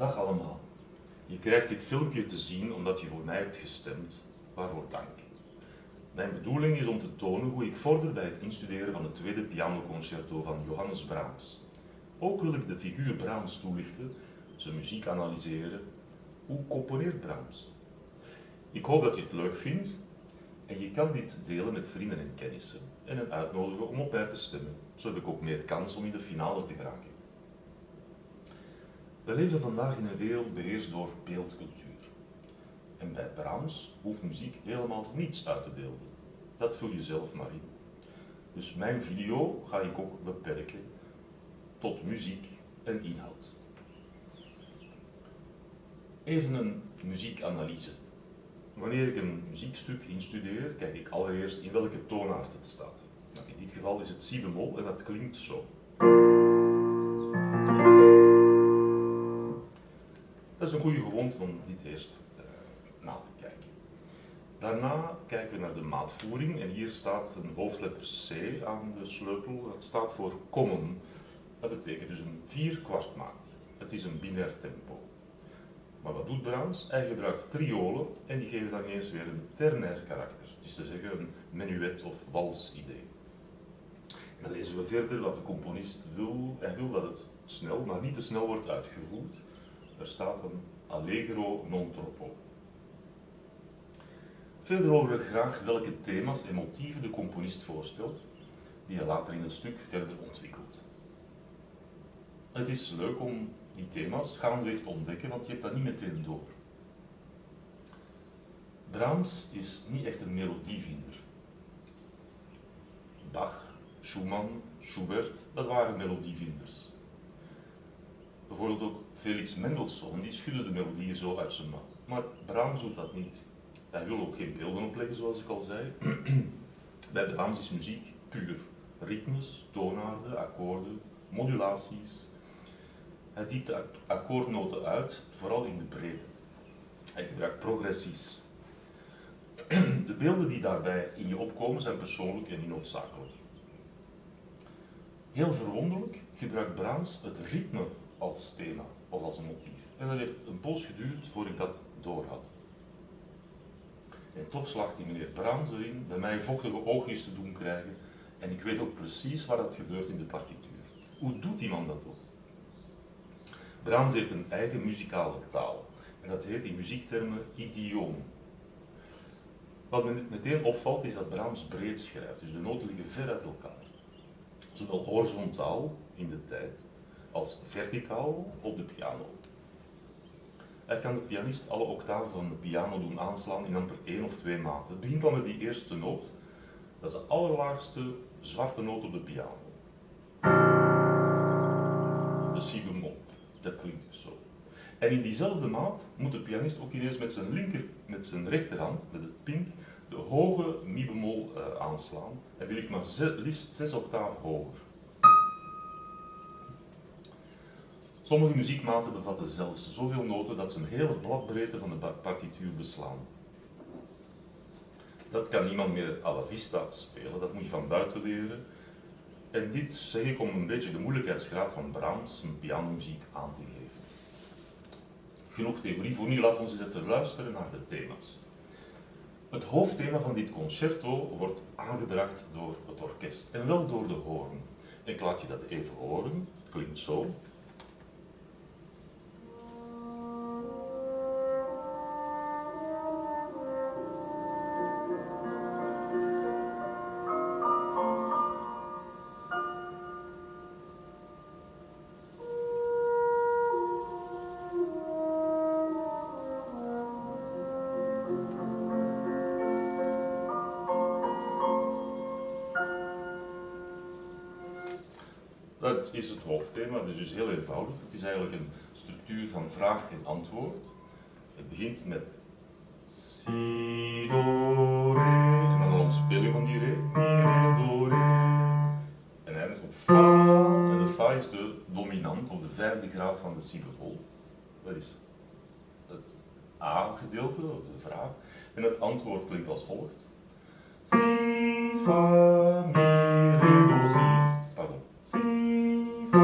Dag allemaal. Je krijgt dit filmpje te zien omdat je voor mij hebt gestemd. Waarvoor dank. Mijn bedoeling is om te tonen hoe ik vorder bij het instuderen van het tweede pianoconcerto van Johannes Brahms. Ook wil ik de figuur Brahms toelichten, zijn muziek analyseren. Hoe componeert Brahms? Ik hoop dat je het leuk vindt en je kan dit delen met vrienden en kennissen en hen uitnodigen om op mij te stemmen. Zo heb ik ook meer kans om in de finale te geraken. We leven vandaag in een wereld beheerst door beeldcultuur. En bij Brahms hoeft muziek helemaal niets uit te beelden. Dat vul je zelf maar in. Dus mijn video ga ik ook beperken tot muziek en inhoud. Even een muziekanalyse. Wanneer ik een muziekstuk instudeer, kijk ik allereerst in welke toonaard het staat. Nou, in dit geval is het si bemol en dat klinkt zo. Is een goede gewoonte om dit eerst uh, na te kijken. Daarna kijken we naar de maatvoering en hier staat een hoofdletter C aan de sleutel. Dat staat voor common. Dat betekent dus een 4 kwart maat. Het is een binair tempo. Maar wat doet Brahms? Hij gebruikt triolen en die geven dan eens weer een ternair karakter. Het is te zeggen een menuet of wals idee. dan lezen we verder dat de componist wil, hij wil dat het snel, maar niet te snel wordt uitgevoerd. Er staat een allegro non troppo. Verder horen we graag welke thema's en motieven de componist voorstelt, die hij later in het stuk verder ontwikkelt. Het is leuk om die thema's gaandeweg te ontdekken, want je hebt dat niet meteen door. Brahms is niet echt een melodievinder. Bach, Schumann, Schubert, dat waren melodievinders. Bijvoorbeeld ook Felix Mendelssohn, die schudde de melodieën zo uit zijn mouw. Maar Brahms doet dat niet. Hij wil ook geen beelden opleggen, zoals ik al zei. Bij Brahms is muziek puur. Ritmes, toonaarden, akkoorden, modulaties. Hij diept de akkoordnoten uit, vooral in de breedte. Hij gebruikt progressies. De beelden die daarbij in je opkomen zijn persoonlijk en niet noodzakelijk. Heel verwonderlijk gebruikt Brahms het ritme als thema of als motief. En dat heeft een poos geduurd voordat ik dat doorhad. En toch slaagt die meneer Brahms erin bij mij vochtige oogjes te doen krijgen en ik weet ook precies waar dat gebeurt in de partituur. Hoe doet die man dat ook? Brahms heeft een eigen muzikale taal en dat heet in muziektermen idioom. Wat me meteen opvalt is dat Brahms breed schrijft, dus de noten liggen ver uit elkaar. Zowel horizontaal in de tijd als verticaal op de piano. Hij kan de pianist alle octaven van de piano doen aanslaan in amper één of twee maten. Het begint al met die eerste noot. Dat is de allerlaagste zwarte noot op de piano. De si bemol. Dat klinkt dus zo. En in diezelfde maat moet de pianist ook ineens met zijn linker, met zijn rechterhand, met het pink, de hoge mi bemol uh, aanslaan. En die ligt maar liefst zes octaven hoger. Sommige muziekmaten bevatten zelfs zoveel noten dat ze een hele bladbreedte van de partituur beslaan. Dat kan niemand meer à la vista spelen, dat moet je van buiten leren. En dit zeg ik om een beetje de moeilijkheidsgraad van Brahms zijn pianomuziek aan te geven. Genoeg theorie voor nu, laat ons eens even luisteren naar de thema's. Het hoofdthema van dit concerto wordt aangebracht door het orkest en wel door de hoorn. Ik laat je dat even horen, het klinkt zo. Dat is het hoofdthema, dat is dus heel eenvoudig. Het is eigenlijk een structuur van vraag en antwoord. Het begint met si, do, re, en dan een ontspeling van die re, re, do. En eindigt op fa, en de fa is de dominant, of de vijfde graad van de bemol. Dat is het A-gedeelte, of de vraag. En het antwoord klinkt als volgt. Si, fa, mi, re, do, si. Nu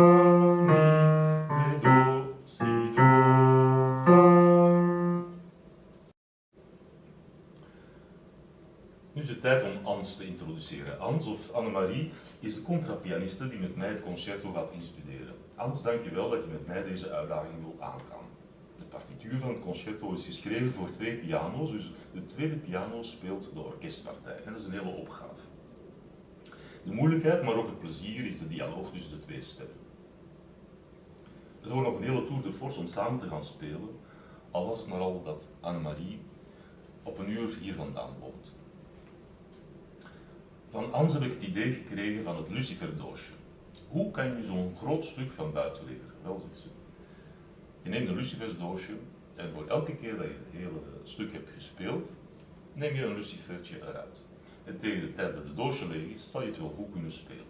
is het tijd om Ans te introduceren. Ans, of Annemarie, is de contrapianiste die met mij het concerto gaat instuderen. Ans, dankjewel dat je met mij deze uitdaging wil aangaan. De partituur van het concerto is geschreven voor twee piano's, dus de tweede piano speelt de orkestpartij. En dat is een hele opgave. De moeilijkheid, maar ook het plezier, is de dialoog tussen de twee stemmen. Het wordt nog een hele tour de force om samen te gaan spelen, al was het maar al dat Annemarie op een uur hier vandaan woont. Van Ans heb ik het idee gekregen van het luciferdoosje. Hoe kan je zo'n groot stuk van buiten leren? Wel, zegt ze. Je neemt een lucifersdoosje en voor elke keer dat je het hele stuk hebt gespeeld, neem je een lucifertje eruit. En tegen de tijd dat het doosje leeg is, zal je het wel goed kunnen spelen.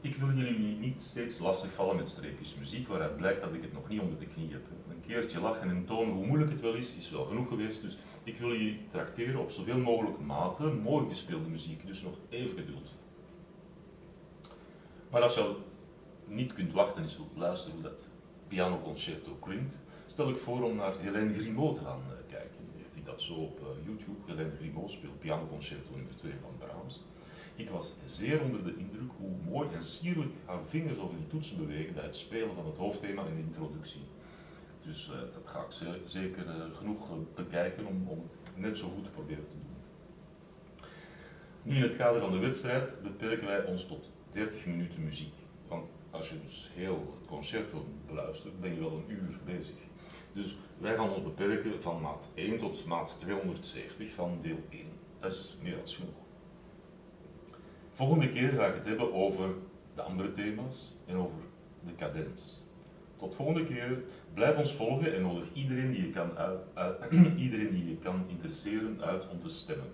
Ik wil jullie niet steeds lastigvallen met streepjes muziek waaruit blijkt dat ik het nog niet onder de knie heb. Een keertje lachen en tonen hoe moeilijk het wel is, is wel genoeg geweest. Dus ik wil jullie tracteren op zoveel mogelijk maten, mooi gespeelde muziek, dus nog even geduld. Maar als je niet kunt wachten en wilt luisteren hoe dat pianoconcerto klinkt, stel ik voor om naar Hélène Grimaud te gaan eh, kijken. Dat zo op eh, YouTube. Hélène Grimaud speelt pianoconcerto nummer 2 van Brahms. Ik was zeer onder de indruk hoe mooi en sierlijk haar vingers over die toetsen bewegen bij het spelen van het hoofdthema en de introductie. Dus uh, dat ga ik zeker uh, genoeg bekijken om, om net zo goed te proberen te doen. Nu in het kader van de wedstrijd beperken wij ons tot 30 minuten muziek. Want als je dus heel het concerto beluistert, ben je wel een uur bezig. Dus wij gaan ons beperken van maat 1 tot maat 270 van deel 1. Dat is meer dan genoeg. Volgende keer ga ik het hebben over de andere thema's en over de cadens. Tot volgende keer. Blijf ons volgen en nodig iedereen die je kan, iedereen die je kan interesseren uit om te stemmen.